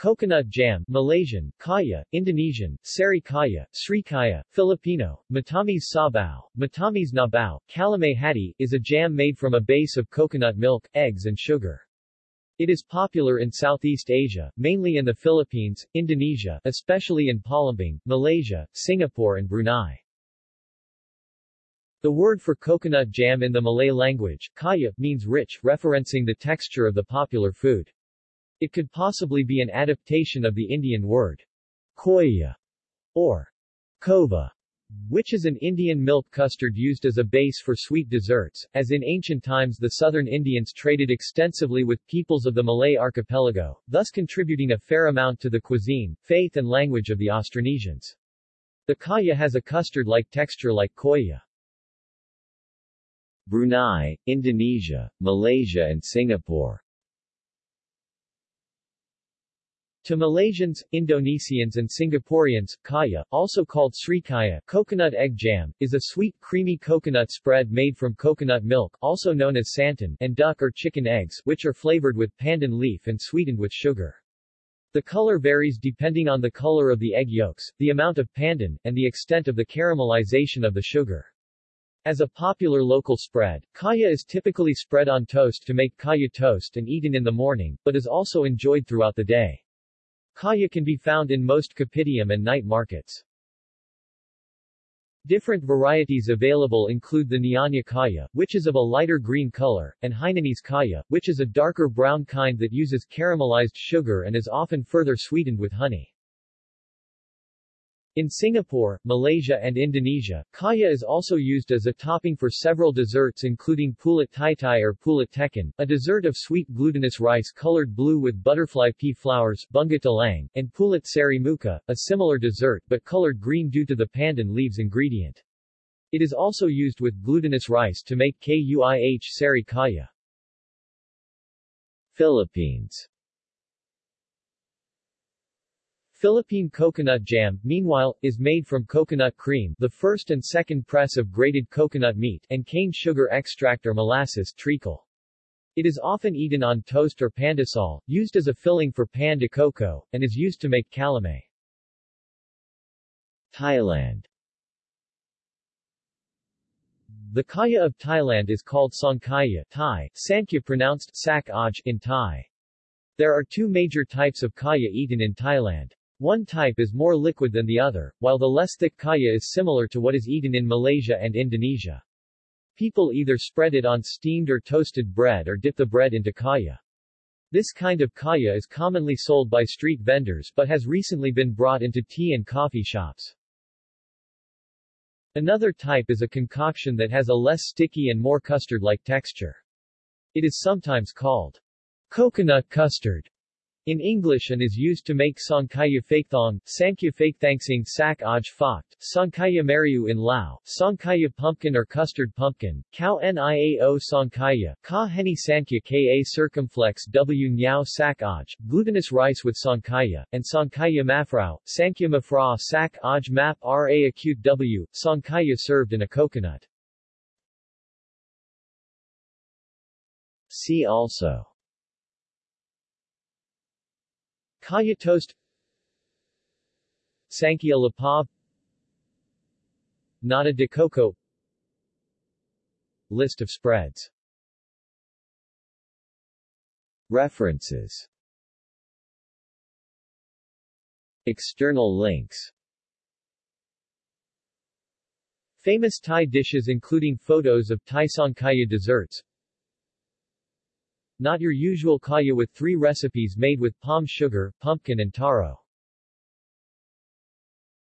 Coconut jam Malaysian, Kaya, Indonesian, Sari Kaya, Sri Kaya, Filipino, Matamis Sabaw, Matamis Nabao, Calamay Hati, is a jam made from a base of coconut milk, eggs and sugar. It is popular in Southeast Asia, mainly in the Philippines, Indonesia, especially in Palembang, Malaysia, Singapore and Brunei. The word for coconut jam in the Malay language, kaya, means rich, referencing the texture of the popular food. It could possibly be an adaptation of the Indian word koya or kova, which is an Indian milk custard used as a base for sweet desserts, as in ancient times the southern Indians traded extensively with peoples of the Malay archipelago, thus contributing a fair amount to the cuisine, faith and language of the Austronesians. The kaya has a custard-like texture like koya. Brunei, Indonesia, Malaysia and Singapore To Malaysians, Indonesians and Singaporeans, kaya, also called srikaya coconut egg jam, is a sweet creamy coconut spread made from coconut milk also known as santan and duck or chicken eggs which are flavored with pandan leaf and sweetened with sugar. The color varies depending on the color of the egg yolks, the amount of pandan, and the extent of the caramelization of the sugar. As a popular local spread, kaya is typically spread on toast to make kaya toast and eaten in the morning, but is also enjoyed throughout the day. Kaya can be found in most kopitiam and night markets. Different varieties available include the Nyonya Kaya, which is of a lighter green color, and Hainanese Kaya, which is a darker brown kind that uses caramelized sugar and is often further sweetened with honey. In Singapore, Malaysia and Indonesia, kaya is also used as a topping for several desserts including pulut taitai or pulut teken, a dessert of sweet glutinous rice colored blue with butterfly pea flowers bunga and pulut sari muka, a similar dessert but colored green due to the pandan leaves ingredient. It is also used with glutinous rice to make kuih sari kaya. Philippines Philippine coconut jam, meanwhile, is made from coconut cream the first and second press of grated coconut meat and cane sugar extract or molasses treacle. It is often eaten on toast or pandesal, used as a filling for pan de coco, and is used to make calamay. Thailand The kaya of Thailand is called songkaya Thai, sankya pronounced sak in Thai. There are two major types of kaya eaten in Thailand. One type is more liquid than the other, while the less thick kaya is similar to what is eaten in Malaysia and Indonesia. People either spread it on steamed or toasted bread or dip the bread into kaya. This kind of kaya is commonly sold by street vendors but has recently been brought into tea and coffee shops. Another type is a concoction that has a less sticky and more custard-like texture. It is sometimes called coconut custard in English and is used to make Songkaya Fakthong, Sankya Fakthangsing Sak Aj Fakht, Songkaya Mariu in Lao, Songkaya Pumpkin or Custard Pumpkin, Kao Niao Songkaya, Ka Heni Sankya Ka Circumflex W Nyao Sak Aj, glutinous rice with Songkaya, and Songkaya Mafrao, Sankya Mafra Sak Aj Map Ra Acute W, Songkaya served in a coconut. See also Kaya toast. Sankya Lapab. Nata de coco. List of spreads. References. External links. Famous Thai dishes including photos of Thai desserts not your usual kaya with three recipes made with palm sugar, pumpkin and taro.